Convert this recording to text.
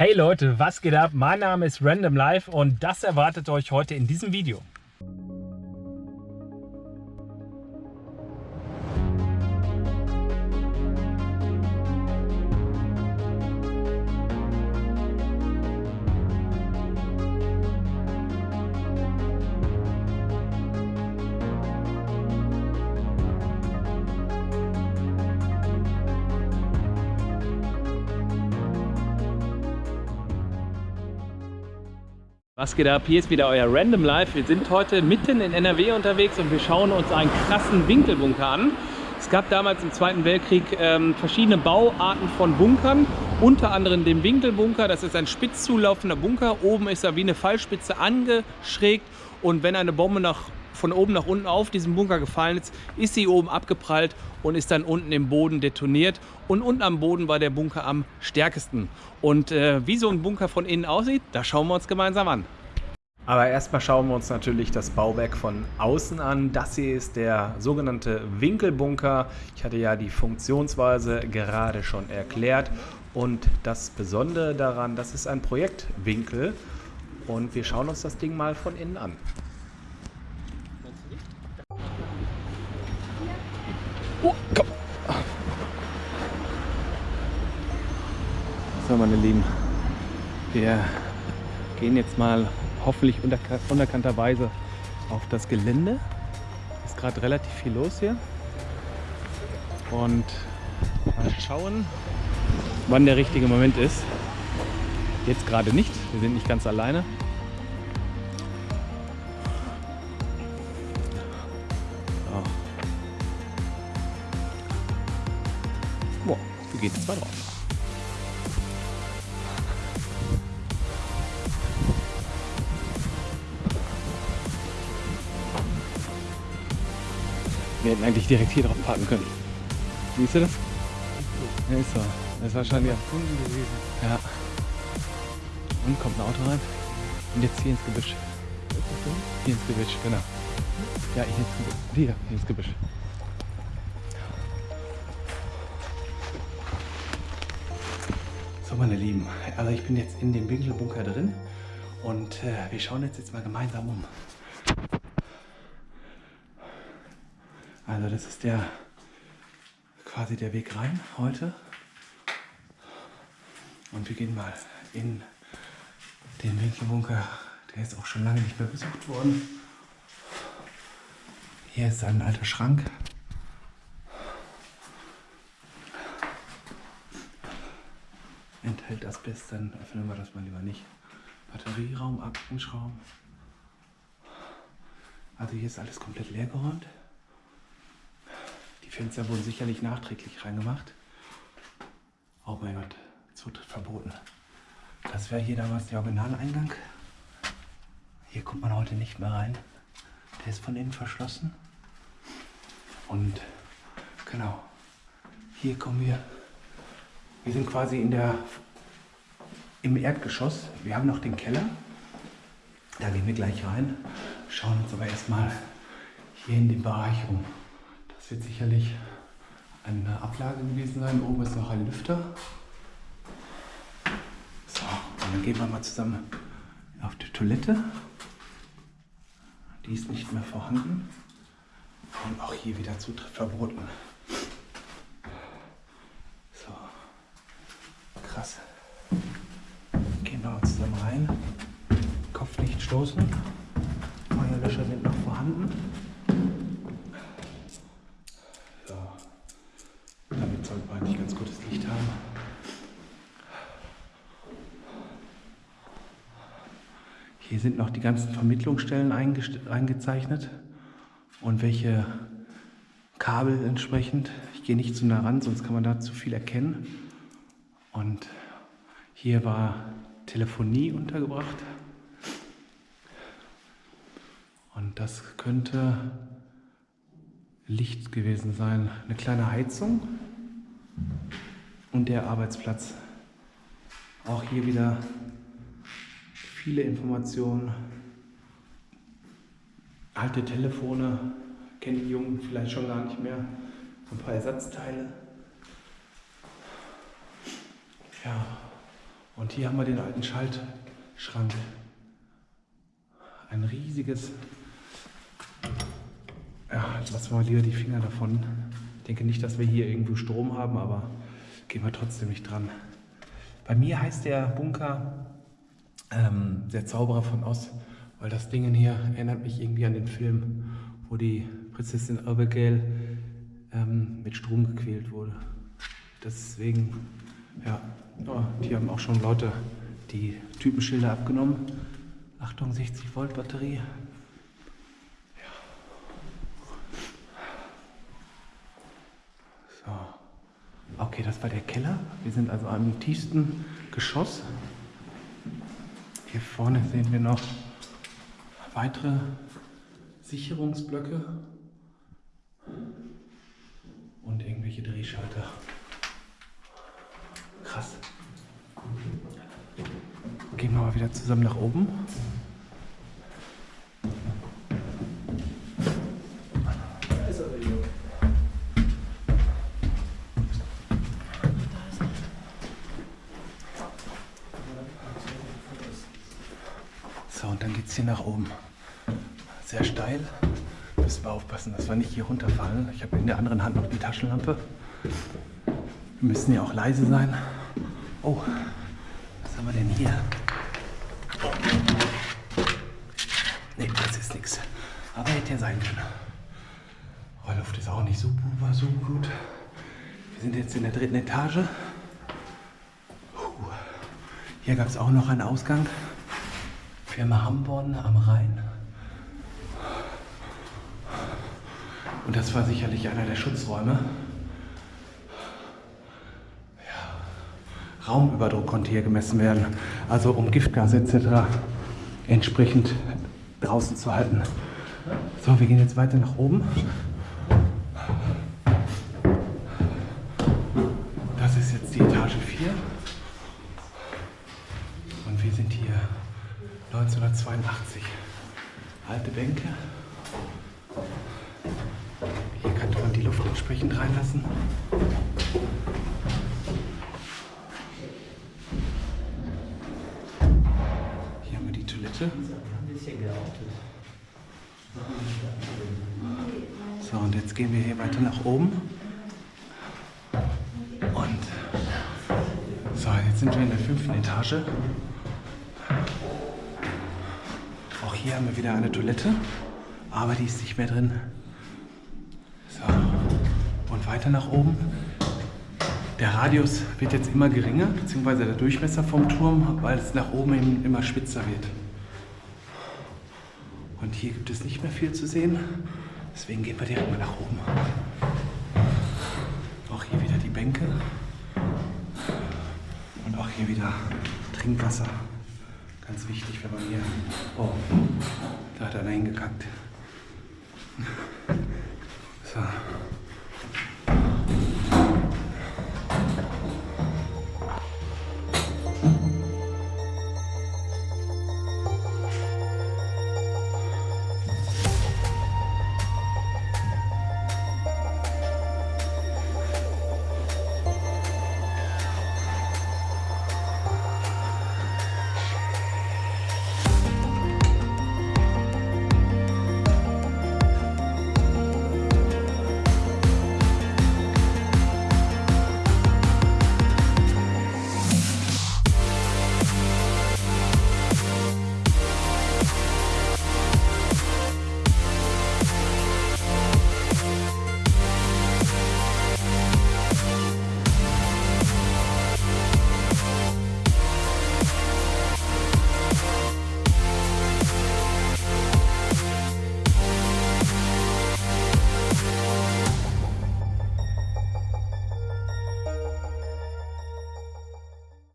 Hey Leute, was geht ab? Mein Name ist Random Life und das erwartet euch heute in diesem Video. Was geht ab? Hier ist wieder euer Random Life. Wir sind heute mitten in NRW unterwegs und wir schauen uns einen krassen Winkelbunker an. Es gab damals im Zweiten Weltkrieg ähm, verschiedene Bauarten von Bunkern, unter anderem den Winkelbunker. Das ist ein spitz zulaufender Bunker. Oben ist er wie eine Fallspitze angeschrägt und wenn eine Bombe nach von oben nach unten auf diesen Bunker gefallen ist, ist sie oben abgeprallt und ist dann unten im Boden detoniert. Und unten am Boden war der Bunker am stärksten. Und äh, wie so ein Bunker von innen aussieht, das schauen wir uns gemeinsam an. Aber erstmal schauen wir uns natürlich das Bauwerk von außen an. Das hier ist der sogenannte Winkelbunker. Ich hatte ja die Funktionsweise gerade schon erklärt. Und das Besondere daran, das ist ein Projektwinkel. Und wir schauen uns das Ding mal von innen an. So, meine Lieben, wir gehen jetzt mal hoffentlich unerkannterweise auf das Gelände. Ist gerade relativ viel los hier. Und mal schauen, wann der richtige Moment ist. Jetzt gerade nicht, wir sind nicht ganz alleine. wir gehen jetzt mal drauf. Wir hätten eigentlich direkt hier drauf parken können. Siehst du das? Ja, ist so. Das ist wahrscheinlich erfunden gewesen. Ja. Und kommt ein Auto rein. Und jetzt hier ins Gebüsch. Hier ins Gebüsch, genau. Ja, hier ins Gebüsch. Hier, hier ins Gebüsch. meine Lieben, also ich bin jetzt in dem Winkelbunker drin und äh, wir schauen jetzt, jetzt mal gemeinsam um. Also das ist der quasi der Weg rein heute und wir gehen mal in den Winkelbunker. Der ist auch schon lange nicht mehr besucht worden. Hier ist ein alter Schrank. enthält Asbest, dann öffnen wir das mal lieber nicht. Batterieraum, Aktenschraum. Also hier ist alles komplett leer geräumt. Die Fenster wurden sicherlich nachträglich reingemacht. Oh mein Gott, Zutritt verboten. Das wäre hier damals der Originaleingang. Hier kommt man heute nicht mehr rein. Der ist von innen verschlossen. Und genau, hier kommen wir wir sind quasi in der, im Erdgeschoss. Wir haben noch den Keller. Da gehen wir gleich rein. Schauen uns aber erstmal hier in den Bereich um. Wird sicherlich eine Ablage gewesen sein. Oben ist noch ein Lüfter. So, dann gehen wir mal zusammen auf die Toilette. Die ist nicht mehr vorhanden. Und auch hier wieder Zutritt verboten. krass. Gehen wir mal zusammen rein. Kopf nicht stoßen. Feuerlöscher sind noch vorhanden. So. Damit sollten wir eigentlich ganz gutes Licht haben. Hier sind noch die ganzen Vermittlungsstellen eingezeichnet und welche Kabel entsprechend. Ich gehe nicht zu nah ran, sonst kann man da zu viel erkennen. Und hier war Telefonie untergebracht. Und das könnte Licht gewesen sein. Eine kleine Heizung und der Arbeitsplatz. Auch hier wieder viele Informationen. Alte Telefone, kennen die Jungen vielleicht schon gar nicht mehr. Ein paar Ersatzteile. Ja, Und hier haben wir den alten Schaltschrank. Ein riesiges. Ja, lassen wir lieber die Finger davon. Ich denke nicht, dass wir hier irgendwo Strom haben, aber gehen wir trotzdem nicht dran. Bei mir heißt der Bunker ähm, der Zauberer von Oz, weil das Ding hier erinnert mich irgendwie an den Film, wo die Prinzessin Abigail ähm, mit Strom gequält wurde. Deswegen, ja, oh, die haben auch schon Leute die Typenschilder abgenommen. Achtung, 60 Volt Batterie. Okay, das war der Keller. Wir sind also am tiefsten Geschoss. Hier vorne sehen wir noch weitere Sicherungsblöcke und irgendwelche Drehschalter. Krass. Gehen wir mal wieder zusammen nach oben. So, und dann geht es hier nach oben. Sehr steil. Müssen wir aufpassen, dass wir nicht hier runterfallen. Ich habe in der anderen Hand noch die Taschenlampe. Wir müssen ja auch leise sein. Oh, was haben wir denn hier? Nee, das ist nichts. Aber hätte ja sein können. Rollluft ist auch nicht so, so gut. Wir sind jetzt in der dritten Etage. Hier gab es auch noch einen Ausgang. Firma Hamborn am Rhein. Und das war sicherlich einer der Schutzräume. Ja. Raumüberdruck konnte hier gemessen werden, also um Giftgase etc. entsprechend draußen zu halten. So, wir gehen jetzt weiter nach oben. Das ist jetzt die Etage 4. Und wir sind hier 1982. Alte Bänke. Hier kann man die Luft entsprechend reinlassen. Hier haben wir die Toilette. So, und jetzt gehen wir hier weiter nach oben. Und so, jetzt sind wir in der fünften Etage. Hier haben wir wieder eine Toilette, aber die ist nicht mehr drin. So, und weiter nach oben. Der Radius wird jetzt immer geringer, beziehungsweise der Durchmesser vom Turm, weil es nach oben hin immer spitzer wird. Und hier gibt es nicht mehr viel zu sehen, deswegen gehen wir direkt mal nach oben. Auch hier wieder die Bänke und auch hier wieder Trinkwasser. Ganz wichtig, wenn man hier. Oh, Reingegangen.